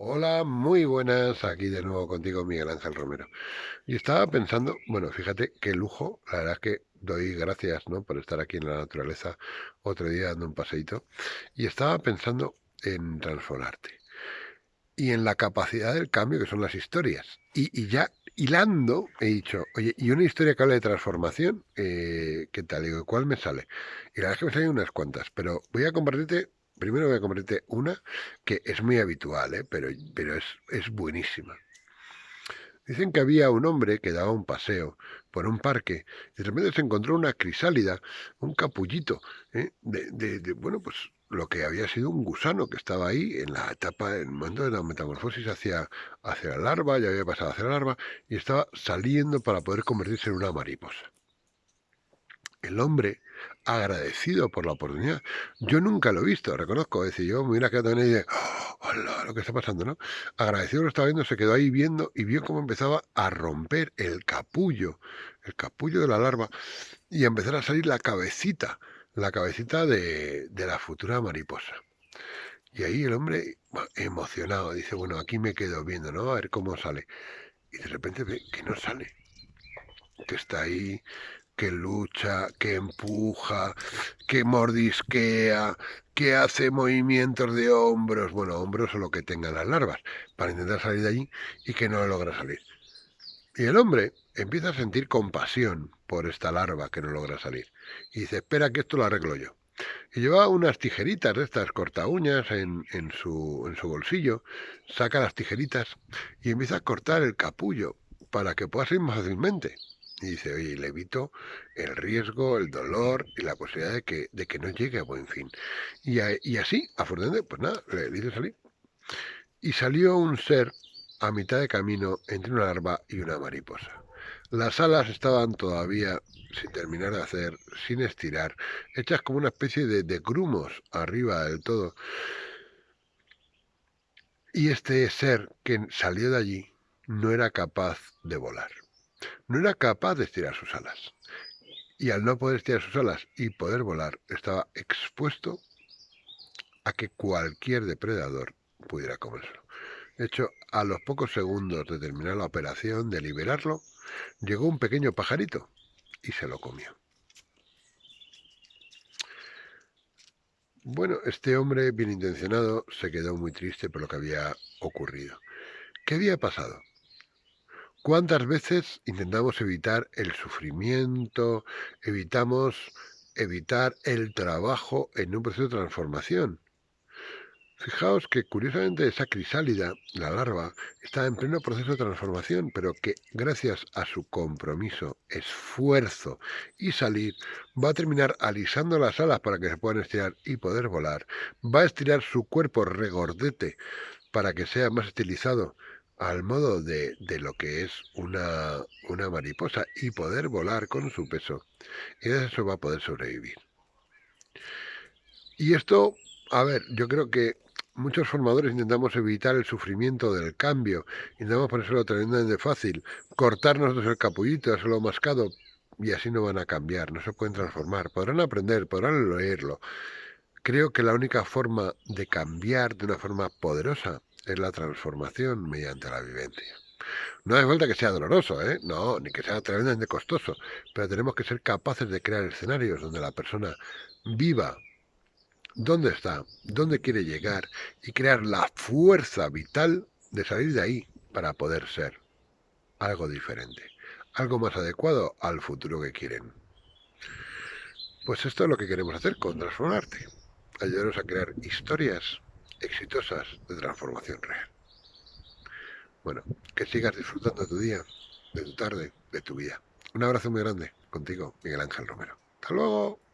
Hola, muy buenas, aquí de nuevo contigo Miguel Ángel Romero. Y estaba pensando, bueno, fíjate qué lujo, la verdad es que doy gracias, ¿no? por estar aquí en la naturaleza otro día dando un paseíto, y estaba pensando en transformarte y en la capacidad del cambio que son las historias. Y, ya hilando he dicho, oye, y una historia que habla de transformación, eh, ¿qué tal? Digo, ¿cuál me sale? Y la verdad es que me salen unas cuantas, pero voy a compartirte Primero voy a compartirte una que es muy habitual, ¿eh? pero, pero es, es buenísima. Dicen que había un hombre que daba un paseo por un parque y de repente se encontró una crisálida, un capullito, ¿eh? de, de, bueno, pues lo que había sido un gusano que estaba ahí en la etapa, en el momento de la metamorfosis hacia, hacia la larva, ya había pasado hacia la larva, y estaba saliendo para poder convertirse en una mariposa. El hombre agradecido por la oportunidad. Yo nunca lo he visto, reconozco. Es decir, yo me hubiera quedado en ella, oh, lo que está pasando, ¿no? Agradecido lo estaba viendo, se quedó ahí viendo y vio cómo empezaba a romper el capullo, el capullo de la larva y a empezar a salir la cabecita, la cabecita de, de la futura mariposa. Y ahí el hombre, emocionado, dice, bueno, aquí me quedo viendo, ¿no? A ver cómo sale. Y de repente ve que no sale, que está ahí que lucha, que empuja, que mordisquea, que hace movimientos de hombros, bueno, hombros o lo que tengan las larvas, para intentar salir de allí y que no logra salir. Y el hombre empieza a sentir compasión por esta larva que no logra salir. Y dice, espera que esto lo arreglo yo. Y lleva unas tijeritas de estas corta uñas en, en, su, en su bolsillo, saca las tijeritas y empieza a cortar el capullo para que pueda salir más fácilmente. Y dice, oye, le evito el riesgo, el dolor y la posibilidad de que, de que no llegue a buen fin. Y, y así, afortunadamente, pues nada, le dice salir. Y salió un ser a mitad de camino entre una larva y una mariposa. Las alas estaban todavía sin terminar de hacer, sin estirar, hechas como una especie de, de grumos arriba del todo. Y este ser que salió de allí no era capaz de volar no era capaz de estirar sus alas. Y al no poder estirar sus alas y poder volar, estaba expuesto a que cualquier depredador pudiera comérselo. De hecho, a los pocos segundos de terminar la operación, de liberarlo, llegó un pequeño pajarito y se lo comió. Bueno, este hombre bien intencionado se quedó muy triste por lo que había ocurrido. ¿Qué había pasado? ¿Cuántas veces intentamos evitar el sufrimiento, evitamos evitar el trabajo en un proceso de transformación? Fijaos que curiosamente esa crisálida, la larva, está en pleno proceso de transformación, pero que gracias a su compromiso, esfuerzo y salir, va a terminar alisando las alas para que se puedan estirar y poder volar, va a estirar su cuerpo regordete para que sea más estilizado, al modo de, de lo que es una, una, mariposa y poder volar con su peso. Y eso va a poder sobrevivir. Y esto, a ver, yo creo que muchos formadores intentamos evitar el sufrimiento del cambio, intentamos ponérselo tremendamente fácil, cortarnos el capullito, hacerlo mascado, y así no van a cambiar, no se pueden transformar, podrán aprender, podrán leerlo. Creo que la única forma de cambiar de una forma poderosa es la transformación mediante la vivencia. No hace falta que sea doloroso, ¿eh? no, ni que sea tremendamente costoso, pero tenemos que ser capaces de crear escenarios donde la persona viva dónde está, dónde quiere llegar y crear la fuerza vital de salir de ahí para poder ser algo diferente, algo más adecuado al futuro que quieren. Pues esto es lo que queremos hacer con Transformarte, ayudaros a crear historias exitosas de transformación real. Bueno, que sigas disfrutando de tu día, de tu tarde, de tu vida. Un abrazo muy grande contigo, Miguel Ángel Romero. Hasta luego.